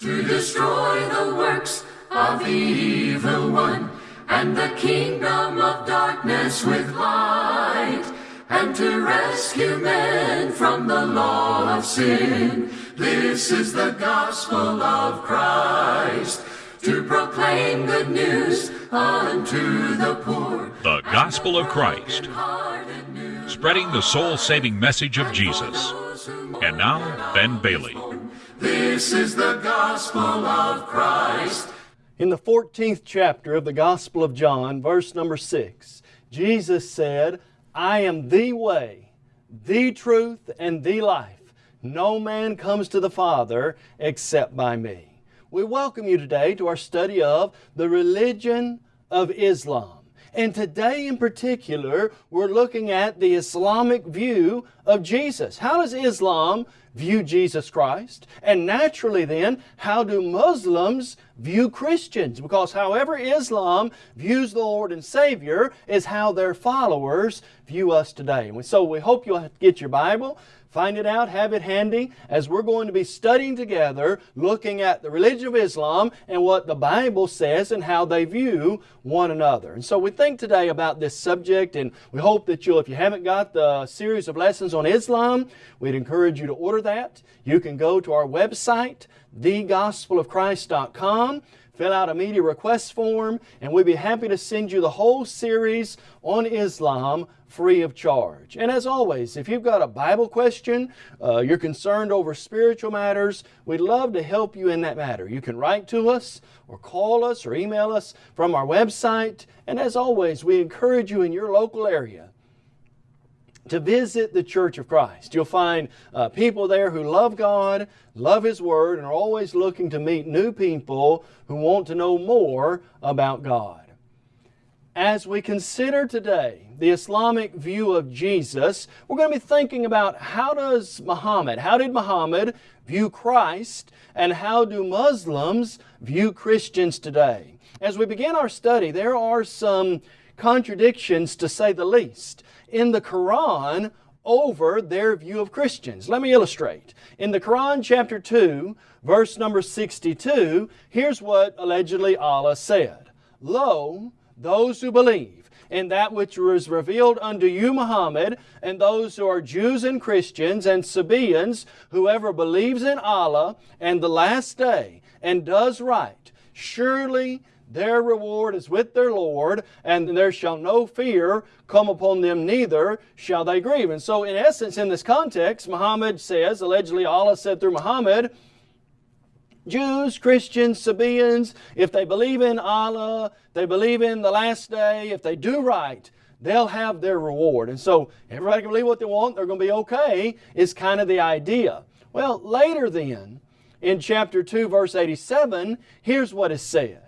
to destroy the works of the evil one and the kingdom of darkness with light and to rescue men from the law of sin. This is the gospel of Christ to proclaim good news unto the poor. The gospel of Christ, spreading the soul saving message of Jesus. And now, Ben Bailey. This is the gospel of Christ. In the 14th chapter of the Gospel of John, verse number 6, Jesus said, I am the way, the truth, and the life. No man comes to the Father except by me. We welcome you today to our study of the religion of Islam. And today in particular, we're looking at the Islamic view of Jesus. How does Islam view Jesus Christ? And naturally then, how do Muslims view Christians? Because however Islam views the Lord and Savior is how their followers view us today. So we hope you'll get your Bible, Find it out, have it handy, as we're going to be studying together, looking at the religion of Islam and what the Bible says and how they view one another. And so we think today about this subject, and we hope that you'll, if you haven't got the series of lessons on Islam, we'd encourage you to order that. You can go to our website, thegospelofchrist.com fill out a media request form, and we'd be happy to send you the whole series on Islam free of charge. And as always, if you've got a Bible question, uh, you're concerned over spiritual matters, we'd love to help you in that matter. You can write to us or call us or email us from our website. And as always, we encourage you in your local area to visit the Church of Christ. You'll find uh, people there who love God, love His Word, and are always looking to meet new people who want to know more about God. As we consider today the Islamic view of Jesus, we're going to be thinking about how does Muhammad, how did Muhammad view Christ, and how do Muslims view Christians today? As we begin our study, there are some contradictions to say the least in the Quran over their view of Christians. Let me illustrate. In the Quran chapter 2, verse number 62, here's what allegedly Allah said. Lo, those who believe in that which was revealed unto you, Muhammad, and those who are Jews and Christians and Sabaeans, whoever believes in Allah and the last day and does right, surely their reward is with their Lord, and there shall no fear come upon them, neither shall they grieve. And so, in essence, in this context, Muhammad says, allegedly Allah said through Muhammad, Jews, Christians, Sabaeans, if they believe in Allah, they believe in the last day, if they do right, they'll have their reward. And so everybody can believe what they want, they're going to be okay, is kind of the idea. Well, later then, in chapter 2, verse 87, here's what is said.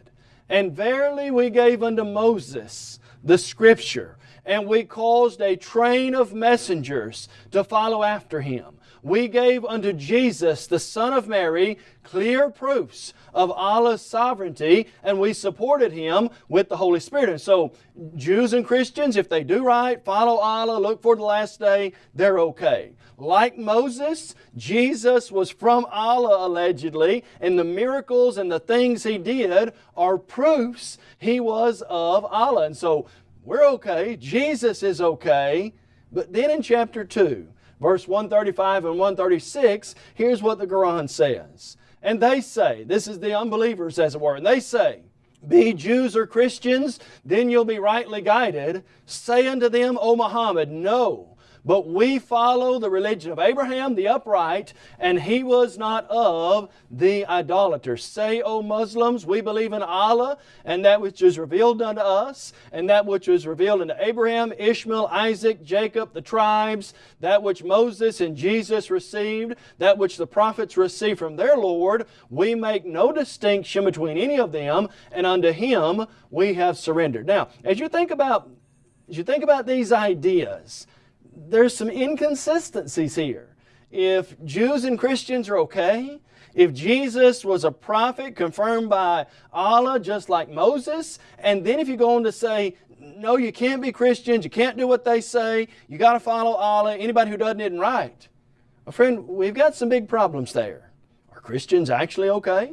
And verily we gave unto Moses the Scripture, and we caused a train of messengers to follow after him we gave unto Jesus, the Son of Mary, clear proofs of Allah's sovereignty, and we supported Him with the Holy Spirit. And so, Jews and Christians, if they do right, follow Allah, look for the last day, they're okay. Like Moses, Jesus was from Allah allegedly, and the miracles and the things He did are proofs He was of Allah. And so, we're okay, Jesus is okay, but then in chapter 2, verse 135 and 136, here's what the Quran says. And they say, this is the unbelievers as it were, and they say, be Jews or Christians, then you'll be rightly guided. Say unto them, O Muhammad, no. But we follow the religion of Abraham the upright, and he was not of the idolaters. Say, O Muslims, we believe in Allah, and that which is revealed unto us, and that which was revealed unto Abraham, Ishmael, Isaac, Jacob, the tribes, that which Moses and Jesus received, that which the prophets received from their Lord. We make no distinction between any of them, and unto Him we have surrendered. Now, as you think about as you think about these ideas, there's some inconsistencies here. If Jews and Christians are okay, if Jesus was a prophet confirmed by Allah just like Moses, and then if you go on to say, no, you can't be Christians, you can't do what they say, you got to follow Allah, anybody who doesn't isn't right. Friend, we've got some big problems there. Are Christians actually okay?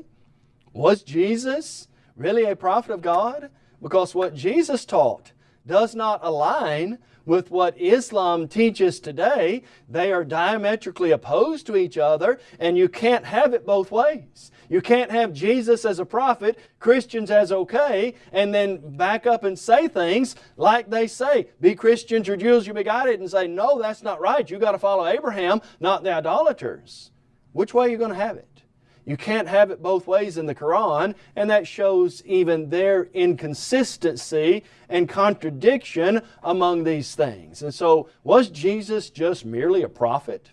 Was Jesus really a prophet of God? Because what Jesus taught does not align with what Islam teaches today. They are diametrically opposed to each other, and you can't have it both ways. You can't have Jesus as a prophet, Christians as okay, and then back up and say things like they say, be Christians or Jews, you be guided, and say, no, that's not right. you got to follow Abraham, not the idolaters. Which way are you going to have it? You can't have it both ways in the Quran, and that shows even their inconsistency and contradiction among these things. And so, was Jesus just merely a prophet?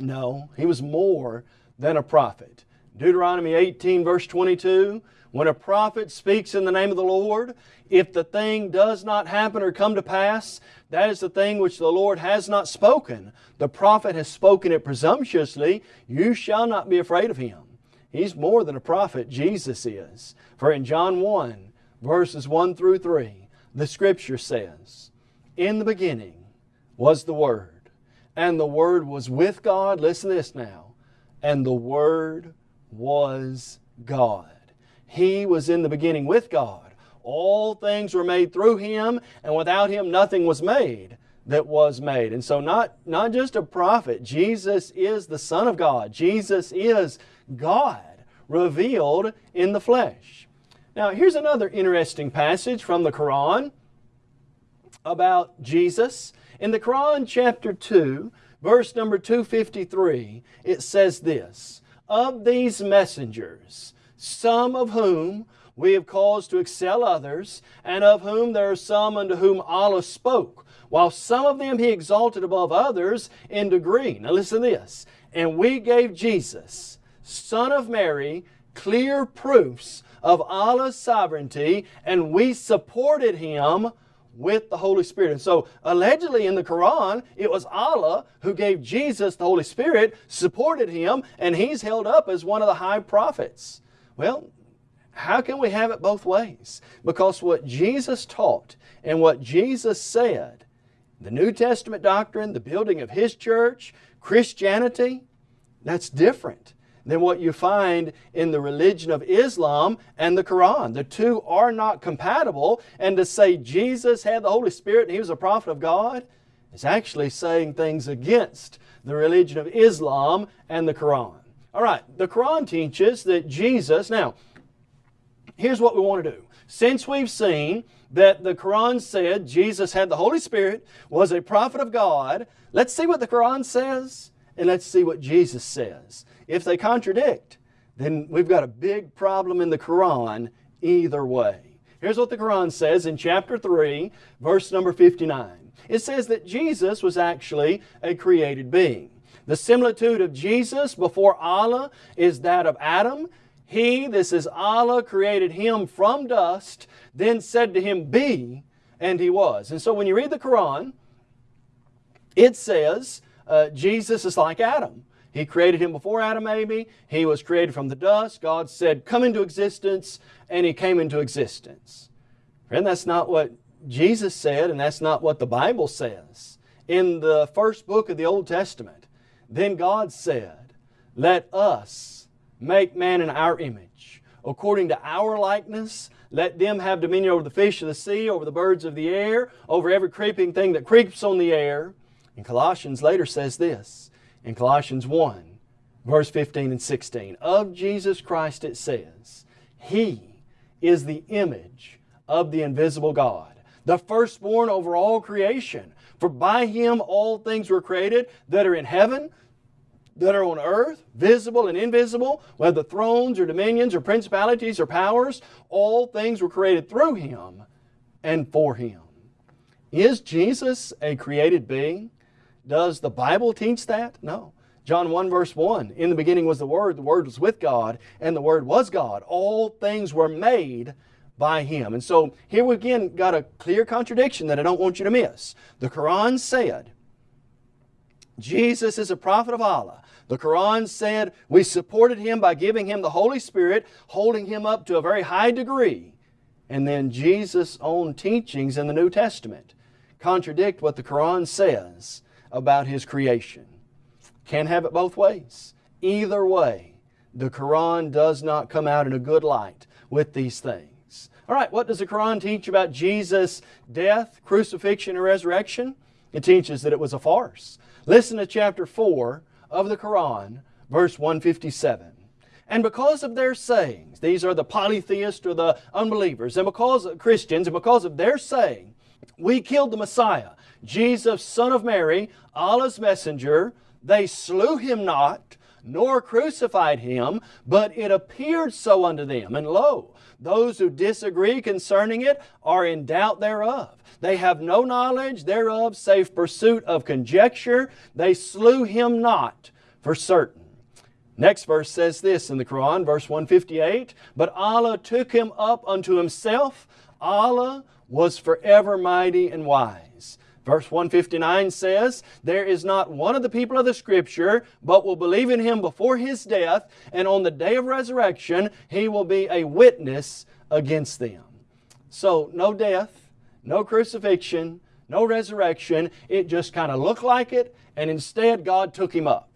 No, he was more than a prophet. Deuteronomy 18, verse 22 when a prophet speaks in the name of the Lord, if the thing does not happen or come to pass, that is the thing which the Lord has not spoken. The prophet has spoken it presumptuously. You shall not be afraid of him. He's more than a prophet, Jesus is. For in John 1, verses 1 through 3, the Scripture says, In the beginning was the Word, and the Word was with God. Listen to this now. And the Word was God. He was in the beginning with God. All things were made through Him, and without Him nothing was made that was made. And so not, not just a prophet, Jesus is the Son of God. Jesus is God revealed in the flesh. Now here's another interesting passage from the Quran about Jesus. In the Quran chapter 2, verse number 253, it says this, Of these messengers, some of whom we have caused to excel others, and of whom there are some unto whom Allah spoke, while some of them He exalted above others in degree. Now listen to this. And we gave Jesus, Son of Mary, clear proofs of Allah's sovereignty, and we supported Him with the Holy Spirit. And so, allegedly in the Quran, it was Allah who gave Jesus the Holy Spirit, supported Him, and He's held up as one of the high prophets. Well, how can we have it both ways? Because what Jesus taught and what Jesus said, the New Testament doctrine, the building of His church, Christianity, that's different than what you find in the religion of Islam and the Quran. The two are not compatible, and to say Jesus had the Holy Spirit and He was a prophet of God is actually saying things against the religion of Islam and the Quran. All right, the Quran teaches that Jesus, now, here's what we want to do. Since we've seen that the Quran said Jesus had the Holy Spirit, was a prophet of God, let's see what the Quran says and let's see what Jesus says. If they contradict, then we've got a big problem in the Quran either way. Here's what the Quran says in chapter 3, verse number 59. It says that Jesus was actually a created being. The similitude of Jesus before Allah is that of Adam. He, this is Allah, created him from dust, then said to him, Be, and he was. And so when you read the Quran, it says uh, Jesus is like Adam. He created him before Adam, maybe. He was created from the dust. God said, Come into existence, and he came into existence. Friend, that's not what Jesus said, and that's not what the Bible says. In the first book of the Old Testament, then God said, Let us make man in our image, according to our likeness. Let them have dominion over the fish of the sea, over the birds of the air, over every creeping thing that creeps on the air. And Colossians later says this, in Colossians 1, verse 15 and 16. Of Jesus Christ it says, He is the image of the invisible God, the firstborn over all creation. For by Him all things were created that are in heaven, that are on earth, visible and invisible, whether thrones or dominions or principalities or powers, all things were created through Him and for Him. Is Jesus a created being? Does the Bible teach that? No. John 1 verse 1, In the beginning was the Word, the Word was with God, and the Word was God. All things were made by Him. And so here we again got a clear contradiction that I don't want you to miss. The Quran said, Jesus is a prophet of Allah. The Quran said we supported him by giving him the Holy Spirit, holding him up to a very high degree. And then Jesus' own teachings in the New Testament contradict what the Quran says about His creation. Can't have it both ways. Either way, the Quran does not come out in a good light with these things. All right, what does the Quran teach about Jesus' death, crucifixion, and resurrection? It teaches that it was a farce. Listen to chapter 4 of the Quran, verse 157. And because of their sayings, these are the polytheists or the unbelievers, and because of Christians, and because of their saying, we killed the Messiah, Jesus, son of Mary, Allah's messenger. They slew him not, nor crucified him, but it appeared so unto them. And lo, those who disagree concerning it are in doubt thereof. They have no knowledge thereof, save pursuit of conjecture. They slew him not for certain. Next verse says this in the Quran, verse 158, But Allah took him up unto himself. Allah was forever mighty and wise. Verse 159 says, There is not one of the people of the Scripture, but will believe in Him before His death, and on the day of resurrection He will be a witness against them. So, no death, no crucifixion, no resurrection. It just kind of looked like it, and instead God took Him up.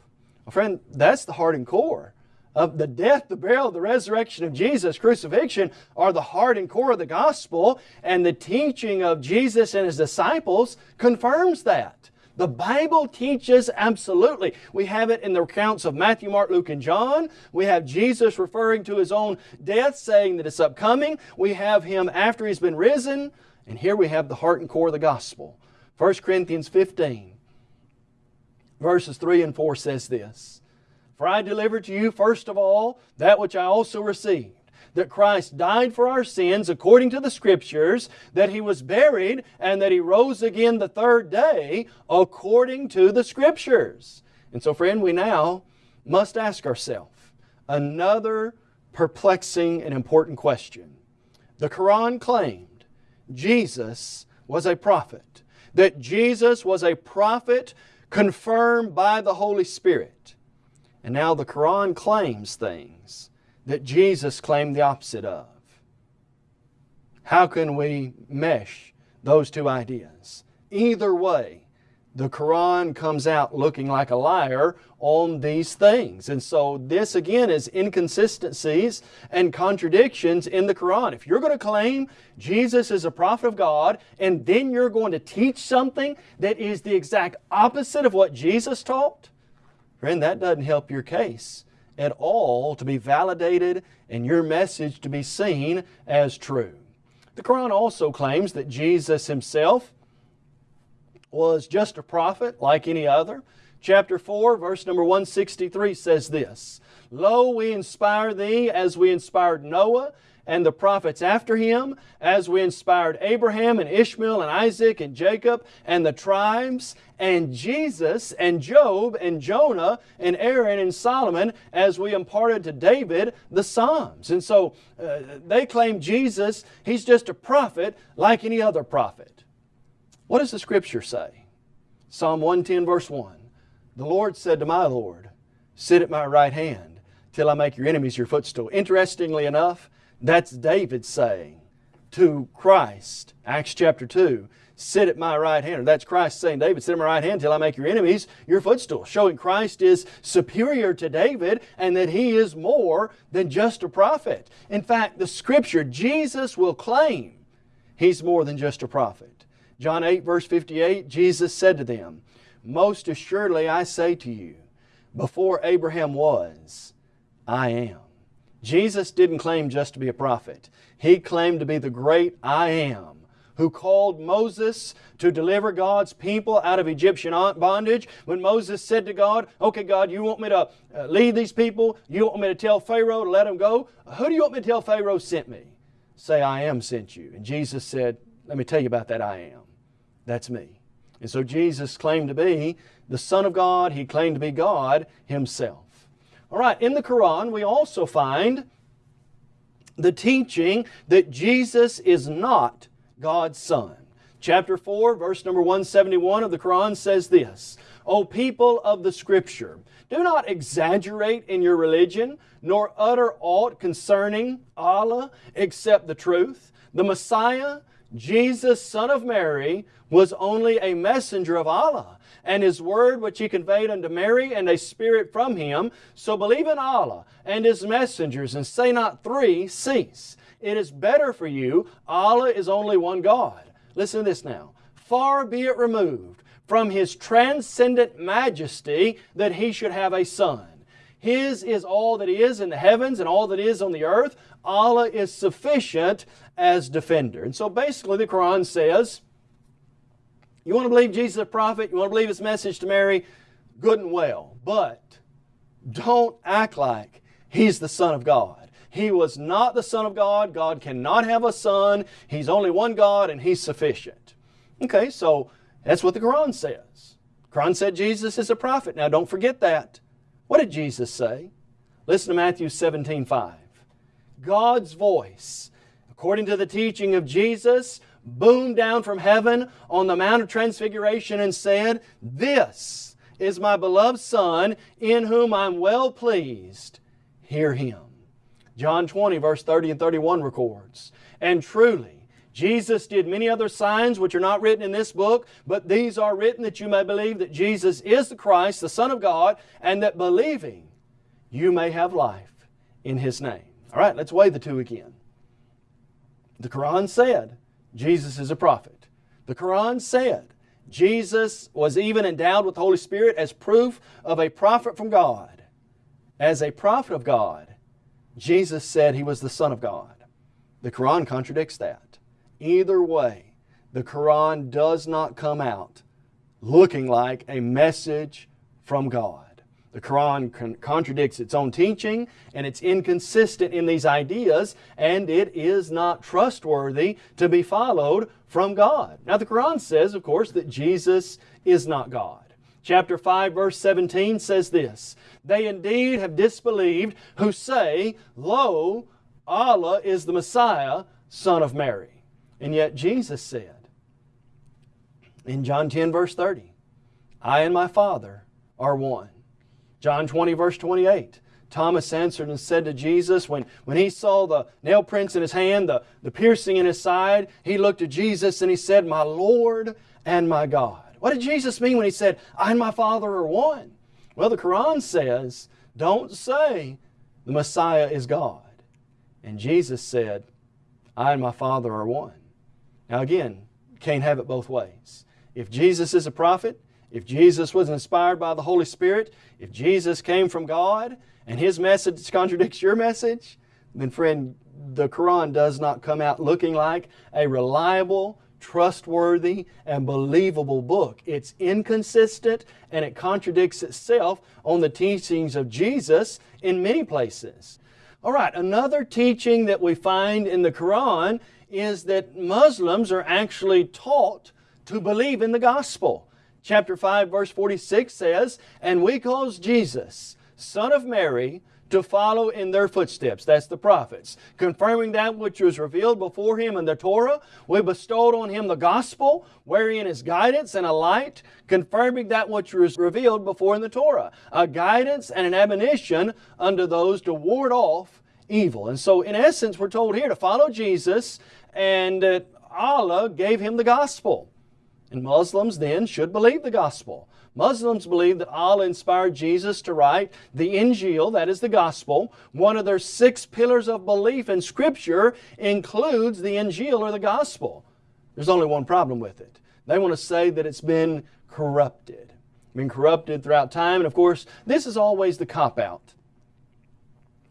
Well, friend, that's the heart and core of the death, the burial, the resurrection of Jesus, crucifixion, are the heart and core of the gospel, and the teaching of Jesus and His disciples confirms that. The Bible teaches absolutely. We have it in the accounts of Matthew, Mark, Luke, and John. We have Jesus referring to His own death, saying that it's upcoming. We have Him after He's been risen. And here we have the heart and core of the gospel. 1 Corinthians 15, verses 3 and 4 says this. For I delivered to you first of all that which I also received that Christ died for our sins according to the Scriptures, that He was buried, and that He rose again the third day according to the Scriptures. And so, friend, we now must ask ourselves another perplexing and important question. The Quran claimed Jesus was a prophet, that Jesus was a prophet confirmed by the Holy Spirit. And now the Quran claims things that Jesus claimed the opposite of. How can we mesh those two ideas? Either way, the Quran comes out looking like a liar on these things. And so this again is inconsistencies and contradictions in the Quran. If you're going to claim Jesus is a prophet of God and then you're going to teach something that is the exact opposite of what Jesus taught, Friend, that doesn't help your case at all to be validated and your message to be seen as true. The Quran also claims that Jesus himself was just a prophet like any other. Chapter 4, verse number 163 says this, Lo, we inspire thee as we inspired Noah and the prophets after him, as we inspired Abraham and Ishmael and Isaac and Jacob and the tribes, and Jesus and Job and Jonah and Aaron and Solomon, as we imparted to David the Psalms. And so uh, they claim Jesus, he's just a prophet like any other prophet. What does the Scripture say? Psalm 110, verse 1. The Lord said to my Lord, Sit at my right hand till I make your enemies your footstool. Interestingly enough, that's David saying to Christ, Acts chapter 2, sit at my right hand. Or that's Christ saying, David, sit at my right hand till I make your enemies your footstool. Showing Christ is superior to David and that he is more than just a prophet. In fact, the scripture, Jesus will claim he's more than just a prophet. John 8 verse 58, Jesus said to them, Most assuredly I say to you, before Abraham was, I am. Jesus didn't claim just to be a prophet. He claimed to be the great I am who called Moses to deliver God's people out of Egyptian bondage. When Moses said to God, Okay, God, you want me to uh, lead these people? You want me to tell Pharaoh to let them go? Who do you want me to tell Pharaoh sent me? Say, I am sent you. And Jesus said, Let me tell you about that I am. That's me. And so Jesus claimed to be the Son of God. He claimed to be God Himself. All right, in the Quran, we also find the teaching that Jesus is not God's Son. Chapter 4, verse number 171 of the Quran says this, O people of the Scripture, do not exaggerate in your religion, nor utter aught concerning Allah except the truth. The Messiah, Jesus, son of Mary, was only a messenger of Allah, and His word which He conveyed unto Mary, and a spirit from Him. So believe in Allah and His messengers, and say not three, cease. It is better for you. Allah is only one God. Listen to this now. Far be it removed from His transcendent majesty that He should have a son. His is all that is in the heavens and all that is on the earth. Allah is sufficient as defender. And so basically the Quran says, you want to believe Jesus a prophet, you want to believe His message to Mary, good and well. But don't act like He's the Son of God. He was not the Son of God. God cannot have a son. He's only one God and He's sufficient. Okay, so that's what the Quran says. Quran said Jesus is a prophet. Now don't forget that. What did Jesus say? Listen to Matthew 17, 5. God's voice, according to the teaching of Jesus, boomed down from heaven on the Mount of Transfiguration and said, This is my beloved Son, in whom I'm well pleased. Hear Him. John 20, verse 30 and 31 records, And truly, Jesus did many other signs which are not written in this book, but these are written that you may believe that Jesus is the Christ, the Son of God, and that believing you may have life in His name. All right, let's weigh the two again. The Quran said Jesus is a prophet. The Quran said Jesus was even endowed with the Holy Spirit as proof of a prophet from God. As a prophet of God, Jesus said He was the Son of God. The Quran contradicts that. Either way, the Quran does not come out looking like a message from God. The Quran con contradicts its own teaching and it's inconsistent in these ideas and it is not trustworthy to be followed from God. Now the Quran says, of course, that Jesus is not God. Chapter 5 verse 17 says this, They indeed have disbelieved who say, Lo, Allah is the Messiah, son of Mary. And yet Jesus said in John 10 verse 30, I and my Father are one. John 20 verse 28. Thomas answered and said to Jesus, when, when he saw the nail prints in his hand, the, the piercing in his side, he looked at Jesus and he said, My Lord and my God. What did Jesus mean when he said, I and my Father are one? Well, the Quran says, don't say the Messiah is God. And Jesus said, I and my Father are one. Now again, can't have it both ways. If Jesus is a prophet, if Jesus was inspired by the Holy Spirit, if Jesus came from God and His message contradicts your message, then friend, the Quran does not come out looking like a reliable, trustworthy, and believable book. It's inconsistent and it contradicts itself on the teachings of Jesus in many places. All right, another teaching that we find in the Quran is that Muslims are actually taught to believe in the gospel. Chapter 5 verse 46 says, And we cause Jesus, son of Mary, to follow in their footsteps. That's the prophets. Confirming that which was revealed before him in the Torah, we bestowed on him the gospel, wherein is guidance and a light, confirming that which was revealed before in the Torah, a guidance and an admonition unto those to ward off evil. And so in essence, we're told here to follow Jesus and uh, Allah gave him the gospel. And Muslims then should believe the gospel. Muslims believe that Allah inspired Jesus to write the Injil, that is the gospel. One of their six pillars of belief in Scripture includes the Injil or the gospel. There's only one problem with it. They want to say that it's been corrupted. Been corrupted throughout time. And of course, this is always the cop-out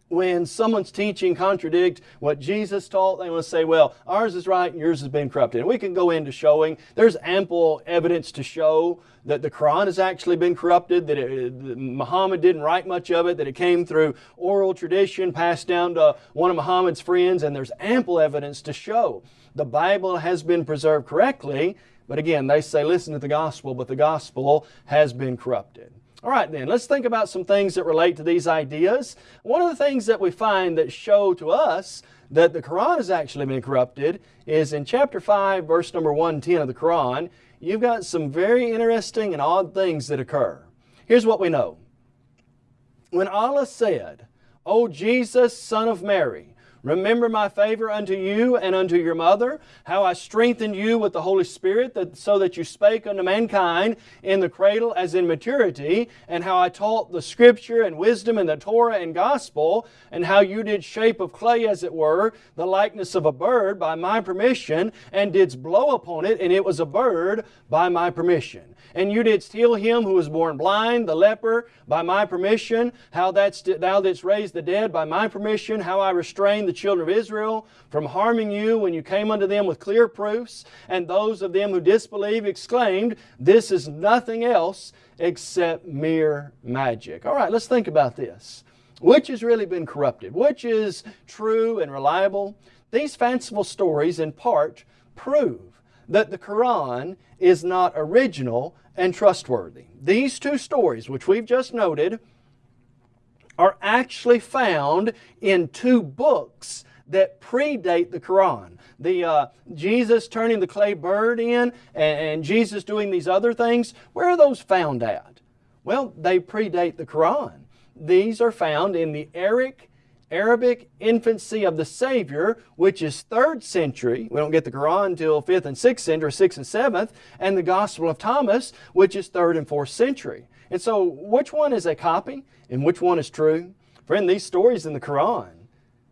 when someone's teaching contradict what Jesus taught, they want to say, well, ours is right and yours has been corrupted. And we can go into showing, there's ample evidence to show that the Quran has actually been corrupted, that, it, that Muhammad didn't write much of it, that it came through oral tradition passed down to one of Muhammad's friends, and there's ample evidence to show the Bible has been preserved correctly, but again, they say listen to the gospel, but the gospel has been corrupted. All right then, let's think about some things that relate to these ideas. One of the things that we find that show to us that the Quran has actually been corrupted is in chapter 5, verse number 110 of the Quran, you've got some very interesting and odd things that occur. Here's what we know. When Allah said, O Jesus, son of Mary, Remember my favor unto you and unto your mother, how I strengthened you with the Holy Spirit, that, so that you spake unto mankind in the cradle as in maturity, and how I taught the Scripture and wisdom and the Torah and gospel, and how you did shape of clay, as it were, the likeness of a bird by my permission, and didst blow upon it, and it was a bird by my permission. And you didst heal him who was born blind, the leper, by my permission, how that thou didst raise the dead by my permission, how I restrained the children of Israel from harming you when you came unto them with clear proofs, and those of them who disbelieve exclaimed, This is nothing else except mere magic. All right, let's think about this. Which has really been corrupted? Which is true and reliable? These fanciful stories, in part, prove that the Quran is not original and trustworthy. These two stories, which we've just noted, are actually found in two books that predate the Quran. The uh, Jesus turning the clay bird in and, and Jesus doing these other things, where are those found at? Well, they predate the Quran. These are found in the Eric Arabic infancy of the Savior, which is 3rd century. We don't get the Quran until 5th and 6th century, 6th and 7th, and the Gospel of Thomas, which is 3rd and 4th century. And so, which one is a copy and which one is true? Friend, these stories in the Quran,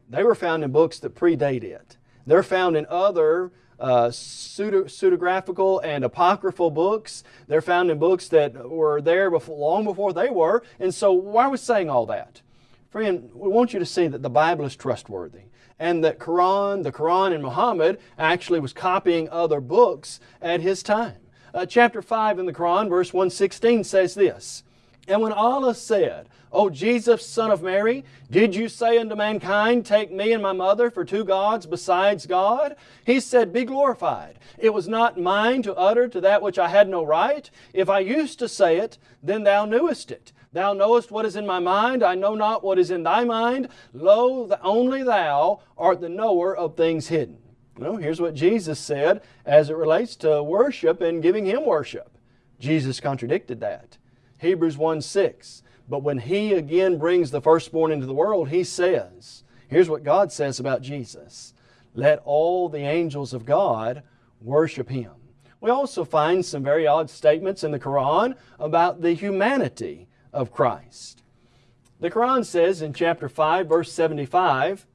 they were found in books that predate it. They're found in other uh, pseudo, pseudographical and apocryphal books. They're found in books that were there before, long before they were. And so, why we saying all that? Friend, we want you to see that the Bible is trustworthy and that Quran, the Quran and Muhammad actually was copying other books at his time. Uh, chapter 5 in the Quran, verse 116 says this, And when Allah said, O Jesus, son of Mary, did you say unto mankind, Take me and my mother for two gods besides God? He said, Be glorified. It was not mine to utter to that which I had no right. If I used to say it, then thou knewest it. Thou knowest what is in my mind, I know not what is in thy mind. Lo, only thou art the knower of things hidden. Well, here's what Jesus said as it relates to worship and giving Him worship. Jesus contradicted that. Hebrews 1 6. But when He again brings the firstborn into the world, He says, here's what God says about Jesus Let all the angels of God worship Him. We also find some very odd statements in the Quran about the humanity of Christ. The Quran says in chapter 5, verse 75,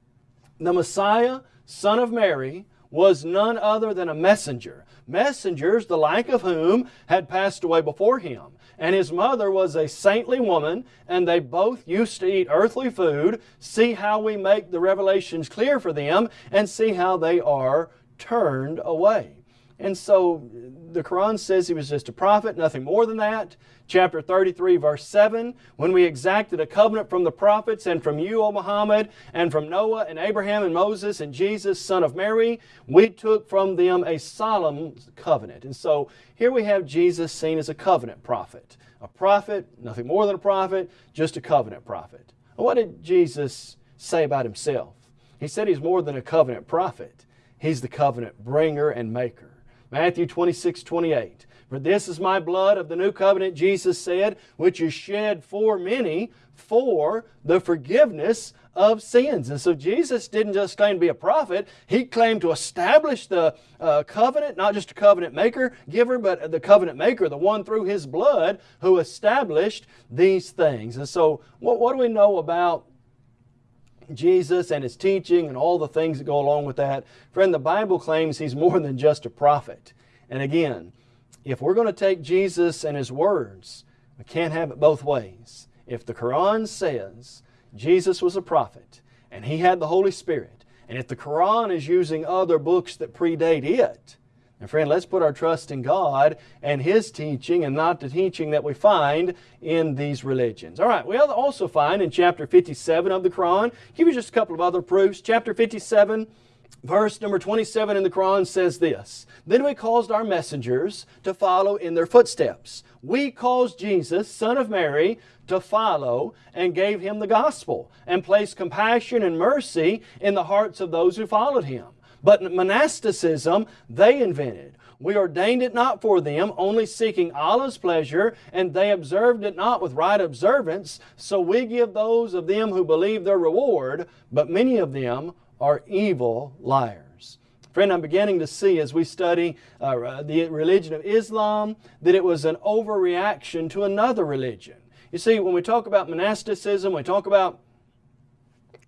the Messiah, son of Mary, was none other than a messenger. Messengers, the like of whom had passed away before him. And his mother was a saintly woman, and they both used to eat earthly food. See how we make the revelations clear for them, and see how they are turned away. And so the Quran says he was just a prophet, nothing more than that. Chapter 33, verse 7 When we exacted a covenant from the prophets and from you, O Muhammad, and from Noah and Abraham and Moses and Jesus, son of Mary, we took from them a solemn covenant. And so here we have Jesus seen as a covenant prophet. A prophet, nothing more than a prophet, just a covenant prophet. What did Jesus say about himself? He said he's more than a covenant prophet. He's the covenant bringer and maker. Matthew 26, 28. For this is my blood of the new covenant, Jesus said, which is shed for many for the forgiveness of sins. And so Jesus didn't just claim to be a prophet, He claimed to establish the uh, covenant, not just a covenant maker, giver, but the covenant maker, the one through His blood who established these things. And so what, what do we know about Jesus and His teaching and all the things that go along with that. Friend, the Bible claims He's more than just a prophet. And again, if we're going to take Jesus and His words, we can't have it both ways. If the Quran says Jesus was a prophet and He had the Holy Spirit, and if the Quran is using other books that predate it, and friend, let's put our trust in God and His teaching and not the teaching that we find in these religions. All right, we also find in chapter 57 of the Quran, give you just a couple of other proofs. Chapter 57, verse number 27 in the Quran says this, Then we caused our messengers to follow in their footsteps. We caused Jesus, son of Mary, to follow and gave Him the gospel and placed compassion and mercy in the hearts of those who followed Him. But monasticism, they invented. We ordained it not for them, only seeking Allah's pleasure, and they observed it not with right observance. So we give those of them who believe their reward, but many of them are evil liars. Friend, I'm beginning to see as we study uh, the religion of Islam that it was an overreaction to another religion. You see, when we talk about monasticism, we talk about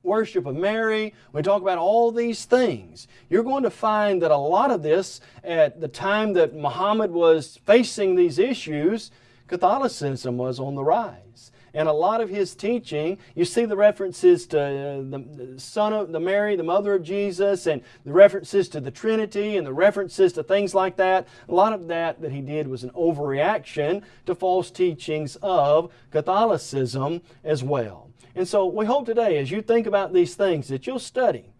worship of Mary, we talk about all these things, you're going to find that a lot of this at the time that Muhammad was facing these issues, Catholicism was on the rise. And a lot of his teaching, you see the references to uh, the son of the Mary, the mother of Jesus, and the references to the Trinity and the references to things like that. A lot of that that he did was an overreaction to false teachings of Catholicism as well. And so we hope today, as you think about these things, that you'll study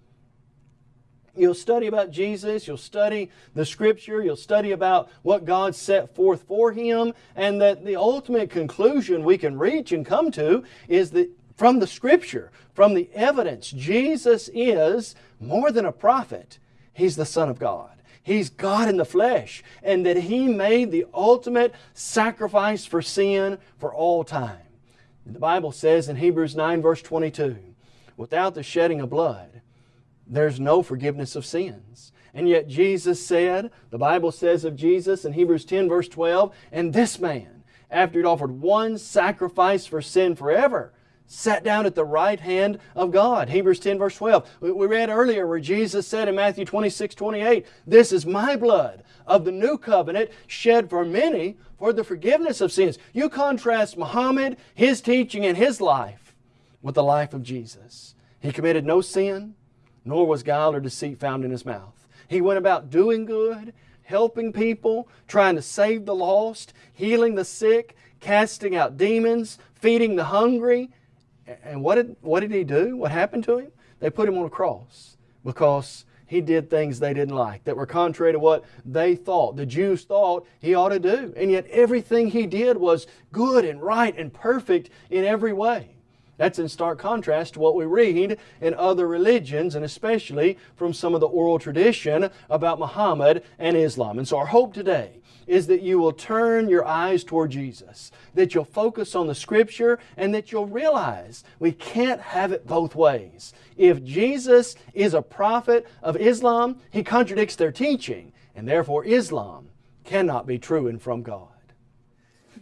You'll study about Jesus, you'll study the Scripture, you'll study about what God set forth for Him, and that the ultimate conclusion we can reach and come to is that from the Scripture, from the evidence, Jesus is more than a prophet. He's the Son of God. He's God in the flesh, and that He made the ultimate sacrifice for sin for all time. The Bible says in Hebrews 9 verse 22, without the shedding of blood, there's no forgiveness of sins. And yet Jesus said, the Bible says of Jesus in Hebrews 10 verse 12, and this man, after he'd offered one sacrifice for sin forever, sat down at the right hand of God. Hebrews 10 verse 12. We read earlier where Jesus said in Matthew 26, 28, This is my blood of the new covenant shed for many for the forgiveness of sins. You contrast Muhammad, his teaching and his life with the life of Jesus. He committed no sin nor was guile or deceit found in his mouth. He went about doing good, helping people, trying to save the lost, healing the sick, casting out demons, feeding the hungry. And what did, what did he do? What happened to him? They put him on a cross because he did things they didn't like that were contrary to what they thought, the Jews thought he ought to do. And yet everything he did was good and right and perfect in every way. That's in stark contrast to what we read in other religions and especially from some of the oral tradition about Muhammad and Islam. And so our hope today is that you will turn your eyes toward Jesus, that you'll focus on the Scripture, and that you'll realize we can't have it both ways. If Jesus is a prophet of Islam, he contradicts their teaching, and therefore Islam cannot be true and from God.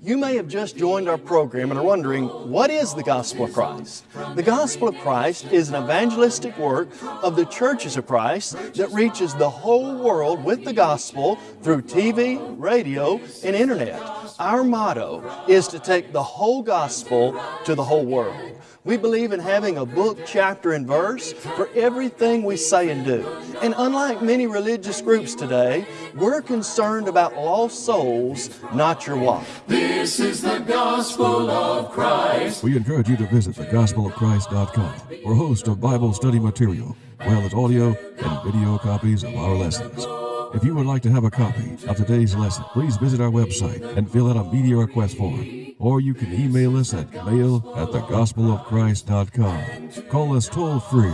You may have just joined our program and are wondering, what is the Gospel of Christ? The Gospel of Christ is an evangelistic work of the churches of Christ that reaches the whole world with the gospel through TV, radio, and internet. Our motto is to take the whole gospel to the whole world. We believe in having a book, chapter, and verse for everything we say and do. And unlike many religious groups today, we're concerned about lost souls, not your wife. This is the gospel of Christ. We encourage you to visit thegospelofchrist.com for a host of Bible study material, as well as audio and video copies of our lessons. If you would like to have a copy of today's lesson, please visit our website and fill out a media request form or you can email us at mail at thegospelofchrist.com. Call us toll free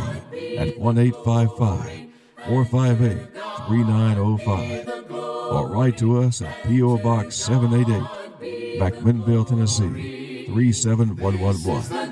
at 1 855 458 3905 or write to us at P.O. Box 788, McMinnville, Tennessee 37111.